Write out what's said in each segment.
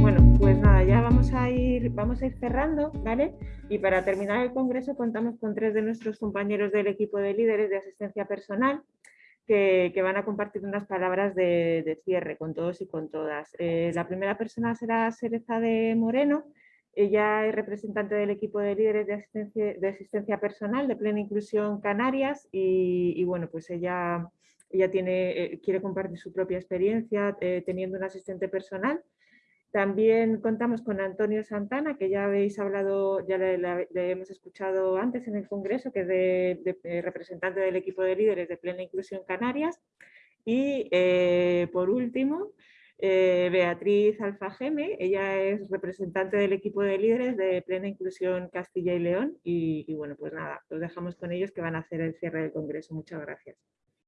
Bueno, pues nada, ya vamos a ir, vamos a ir cerrando, ¿vale? Y para terminar el congreso contamos con tres de nuestros compañeros del equipo de líderes de asistencia personal que, van a compartir unas palabras de, cierre con todos y con todas. Eh, la primera persona será Sereza de Moreno, ella es representante del equipo de líderes de asistencia, personal de Plena Inclusión Canarias y, bueno, pues ella, eh, quiere compartir su propia experiencia eh, teniendo un asistente personal. También contamos con Antonio Santana, que ya habéis hablado, ya le, hemos escuchado antes en el Congreso, que es de, representante del equipo de líderes de Plena Inclusión Canarias. Y eh, por último, eh, Beatriz Alfageme, ella es representante del equipo de líderes de Plena Inclusión Castilla y León y, bueno, pues nada, los dejamos con ellos que van a hacer el cierre del Congreso. Muchas gracias.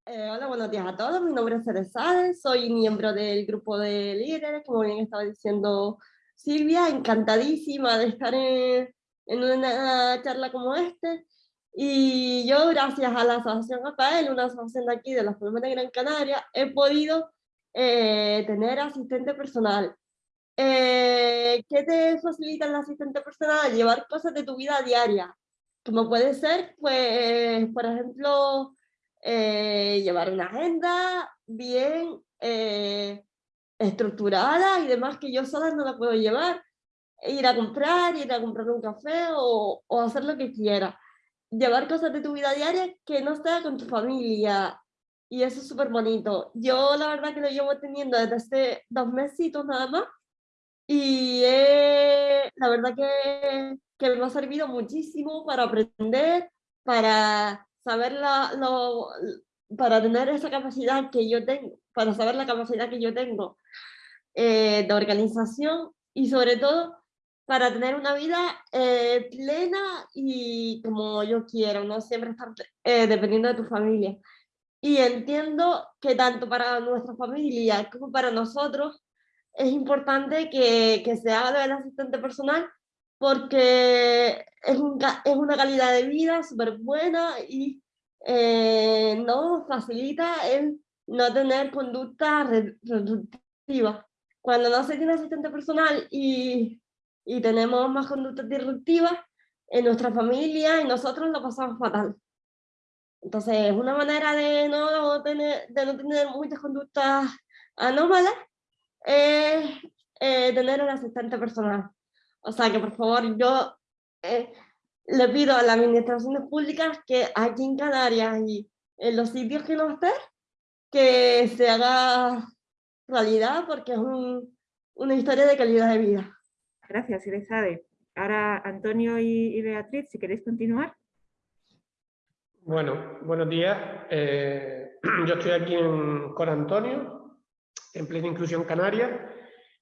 Eh, hola, buenos días a todos. Mi nombre es Teresa, soy miembro del grupo de líderes, como bien estaba diciendo Silvia, encantadísima de estar en, en una charla como este. Y yo, gracias a la Asociación APAEL, una asociación de aquí de las Palmas de Gran Canaria, he podido eh, tener asistente personal. Eh, ¿Qué te facilita el asistente personal? Llevar cosas de tu vida diaria, como puede ser, pues, por ejemplo, eh, llevar una agenda bien estructurada y demás que yo sola no la puedo llevar. Ir a comprar, ir a comprar un café o, o hacer lo que quiera. Llevar cosas de tu vida diaria que no esté con tu familia, y eso es súper bonito. Yo la verdad que lo llevo teniendo desde hace dos mesitos nada más y la verdad que, que, me ha servido muchísimo para aprender, para saber la, lo, para tener esa capacidad que yo tengo, para saber la capacidad que yo tengo eh, de organización y sobre todo para tener una vida eh, plena y como yo quiero, no siempre estar eh, dependiendo de tu familia y entiendo que tanto para nuestra familia como para nosotros es importante que, que se haga del asistente personal porque es, es una calidad de vida súper buena y eh, nos facilita el no tener conducta reductiva. Cuando no se tiene asistente personal y, y tenemos más conductas disruptivas, en nuestra familia y nosotros lo pasamos fatal. Entonces, una manera de no tener, de no tener muchas conductas anómalas es eh, tener un asistente personal. O sea que, por favor, yo eh, le pido a las administraciones públicas que aquí en Canarias y en los sitios que no estén, que se haga realidad porque es una historia de calidad de vida. Gracias, Irizade. Ahora, Antonio y Beatriz, si queréis continuar. Bueno, buenos días. Eh, yo estoy aquí con Antonio, en plena inclusión canaria,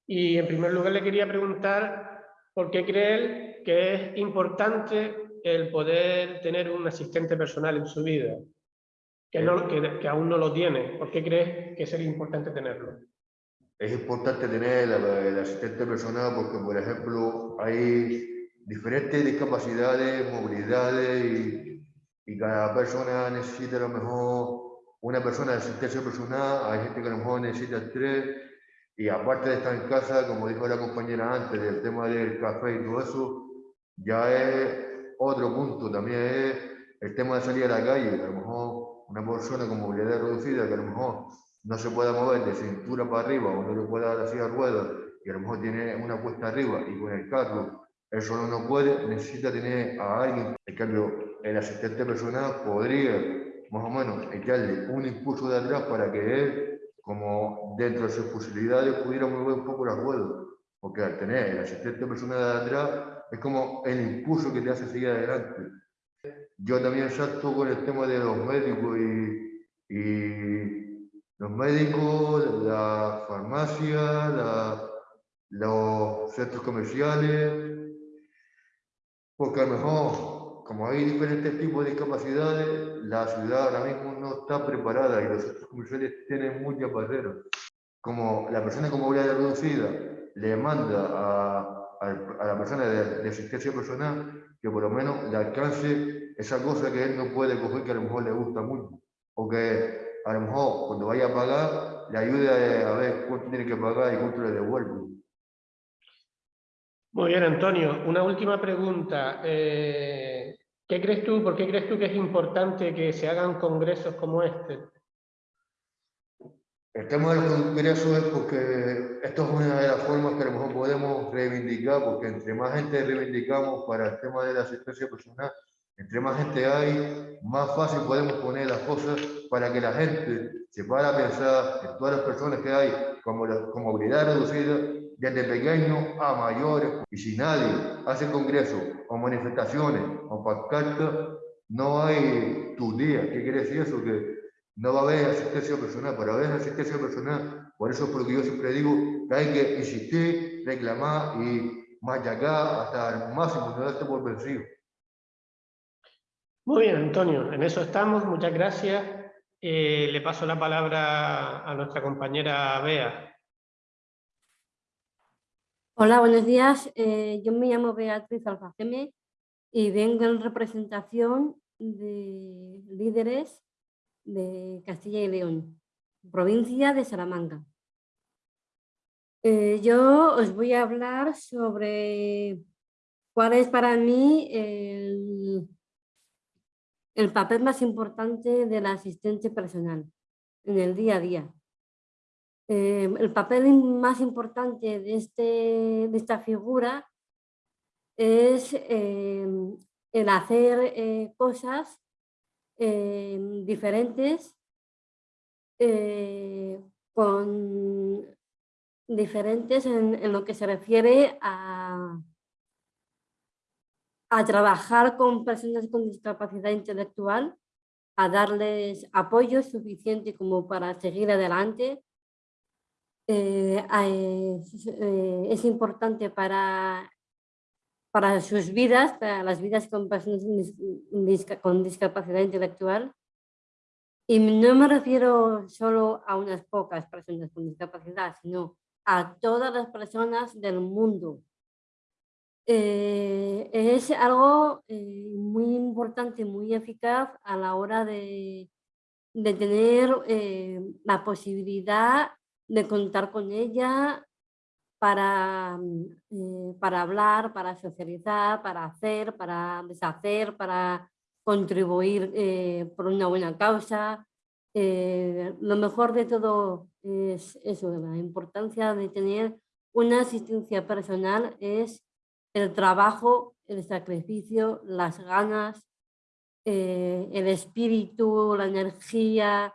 y en primer lugar le quería preguntar por qué cree él que es importante el poder tener un asistente personal en su vida, que, aún no lo tiene. ¿Por qué crees que sería importante tenerlo? Es importante tener el, asistente personal porque, por ejemplo, hay diferentes discapacidades, movilidades y y cada persona necesita a lo mejor una persona de asistencia personal, hay gente que a lo mejor necesita tres, y aparte de estar en casa, como dijo la compañera antes, del tema del café y todo eso, ya es otro punto, también es el tema de salir a la calle, a lo mejor una persona con movilidad reducida que a lo mejor no se pueda mover de cintura para arriba o no le pueda dar así a ruedas y a lo mejor tiene una puesta arriba y con el carro él solo no puede, necesita tener a alguien. En cambio, el asistente personal podría más o menos echarle un impulso de atrás para que él, como dentro de sus posibilidades, pudiera mover un poco las ruedas. Porque al tener el asistente personal de atrás, es como el impulso que te hace seguir adelante. Yo también salto con el tema de los médicos y, y los médicos, la farmacia, la, los centros comerciales, porque a lo mejor como hay diferentes tipos de discapacidades, la ciudad ahora mismo no está preparada y los centros comerciales tienen muchas barreras. Como la persona con movilidad reducida le manda a, a, la persona de, asistencia personal que por lo menos le alcance esa cosa que él no puede coger que a lo mejor le gusta mucho. O que a lo mejor cuando vaya a pagar, le ayude a ver cuánto tiene que pagar y cuánto le devuelve. Muy bien, Antonio. Una última pregunta. Eh, ¿Qué crees tú, por qué crees tú que es importante que se hagan congresos como este? El tema de los congresos es porque esto es una de las formas que a lo mejor podemos reivindicar, porque entre más gente reivindicamos para el tema de la asistencia personal, entre más gente hay, más fácil podemos poner las cosas para que la gente se para a pensar en todas las personas que hay con, con movilidad reducida, desde pequeños a mayores. Y si nadie hace congresos o manifestaciones o pancartas, no hay tu día. ¿Qué quiere decir eso? Que no va a haber asistencia personal. Para haber asistencia personal, por eso es porque yo siempre digo que hay que insistir, reclamar y machacar hasta el máximo, no por vencido. Muy bien, Antonio, en eso estamos. Muchas gracias. Eh, le paso la palabra a nuestra compañera Bea. Hola, buenos días. Eh, yo me llamo Beatriz Alfaceme y vengo en representación de líderes de Castilla y León, provincia de Salamanca. Eh, yo os voy a hablar sobre cuál es para mí el, el papel más importante del asistente personal en el día a día. Eh, el papel más importante de, este, esta figura es eh, el hacer cosas Em, diferentes, eh, con diferentes en, lo que se refiere a trabajar con personas con discapacidad intelectual, a darles apoyo suficiente como para seguir adelante. Eh, eh, es importante para para sus vidas, para las vidas con personas con discapacidad intelectual. Y no me refiero solo a unas pocas personas con discapacidad, sino a todas las personas del mundo. Eh, es algo eh, muy importante, muy eficaz a la hora de, de tener eh, la posibilidad de contar con ella para, mm, eh, para hablar, para socializar, para hacer, para deshacer, para contribuir eh, por una buena causa. Eh, lo mejor de todo es eso, la importancia de tener una asistencia personal es el trabajo, el sacrificio, las ganas, el espíritu, la energía,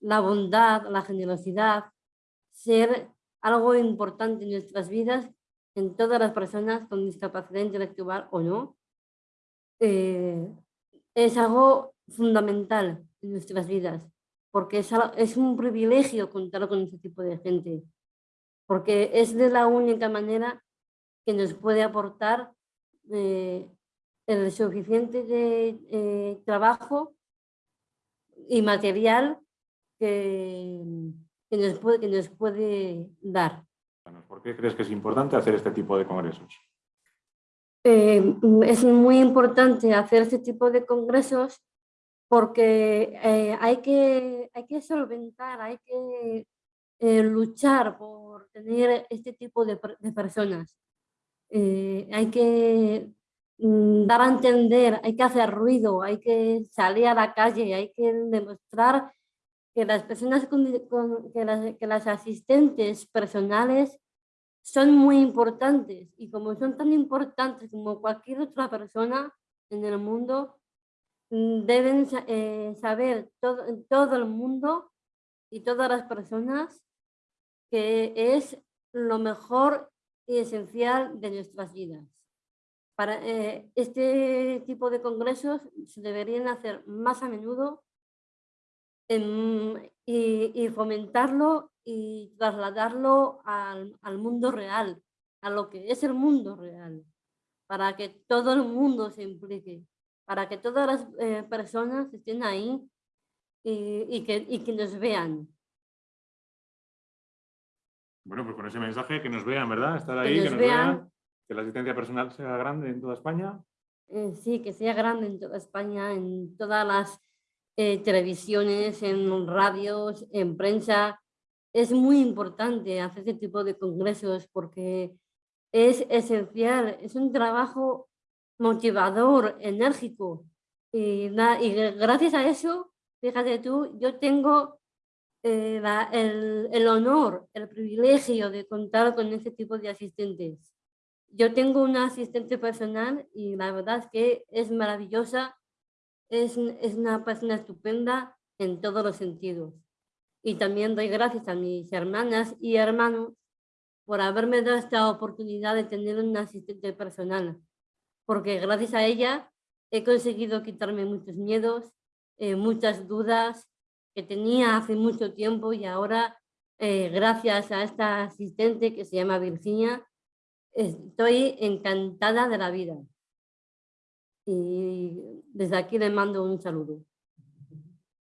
la bondad, la generosidad, ser algo importante en nuestras vidas, en todas las personas con discapacidad intelectual o no, eh, es algo fundamental en nuestras vidas, porque es, es un privilegio contar con este tipo de gente, porque es de la única manera que nos puede aportar eh, el suficiente de, eh, trabajo y material que, que nos puede, que nos puede dar. ¿Por qué crees que es importante hacer este tipo de congresos? Eh, es muy importante hacer este tipo de congresos porque eh, hay, que, hay que solventar, hay que eh, luchar por tener este tipo de, de personas. hay que mm, dar a entender, hay que hacer ruido, hay que salir a la calle, hay que demostrar que las personas con, que, las, que las asistentes personales son muy importantes y como son tan importantes como cualquier otra persona en el mundo, mm, deben eh, saber todo, todo el mundo y todas las personas que es lo mejor y esencial de nuestras vidas. Para eh, este tipo de congresos se deberían hacer más a menudo y, fomentarlo y trasladarlo al, al, mundo real, a lo que es el mundo real, para que todo el mundo se implique, para que todas las eh, personas estén ahí y, y, que, y que nos vean. Bueno, pues con ese mensaje que nos vean, ¿verdad? Estar ahí, que nos, vean. que la asistencia personal sea grande en toda España Eh, sí, que sea grande en toda España, en todas las televisiones, en radios, en prensa. Es muy importante hacer este tipo de congresos porque es esencial, es un trabajo motivador, enérgico. Y, y gracias a eso, fíjate tú, yo tengo eh, el, el, honor, el privilegio de contar con este tipo de asistentes. Yo tengo una asistente personal y la verdad es que es maravillosa, es, es una persona estupenda en todos los sentidos. Y también doy gracias a mis hermanas y hermanos por haberme dado esta oportunidad de tener una asistente personal, porque gracias a ella he conseguido quitarme muchos miedos, eh, muchas dudas que tenía hace mucho tiempo y ahora, eh, gracias a esta asistente que se llama Virginia, estoy encantada de la vida. Y desde aquí le mando un saludo.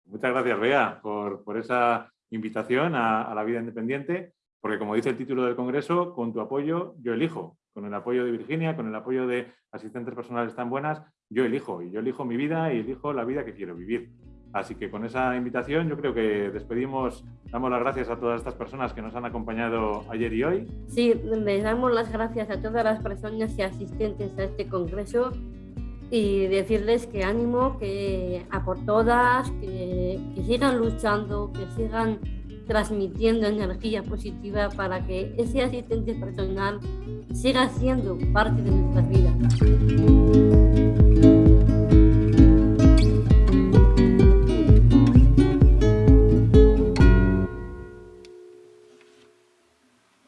Muchas gracias, Bea, por, por esa invitación a, a la vida independiente porque como dice el título del Congreso, con tu apoyo yo elijo. Con el apoyo de Virginia, con el apoyo de asistentes personales tan buenas, yo elijo. Y yo elijo mi vida y elijo la vida que quiero vivir. Así que con esa invitación yo creo que despedimos, damos las gracias a todas estas personas que nos han acompañado ayer y hoy. Sí, les damos las gracias a todas las personas y asistentes a este congreso y decirles que ánimo, que a por todas, que, que sigan luchando, que sigan transmitiendo energía positiva para que ese asistente personal siga siendo parte de nuestras vidas.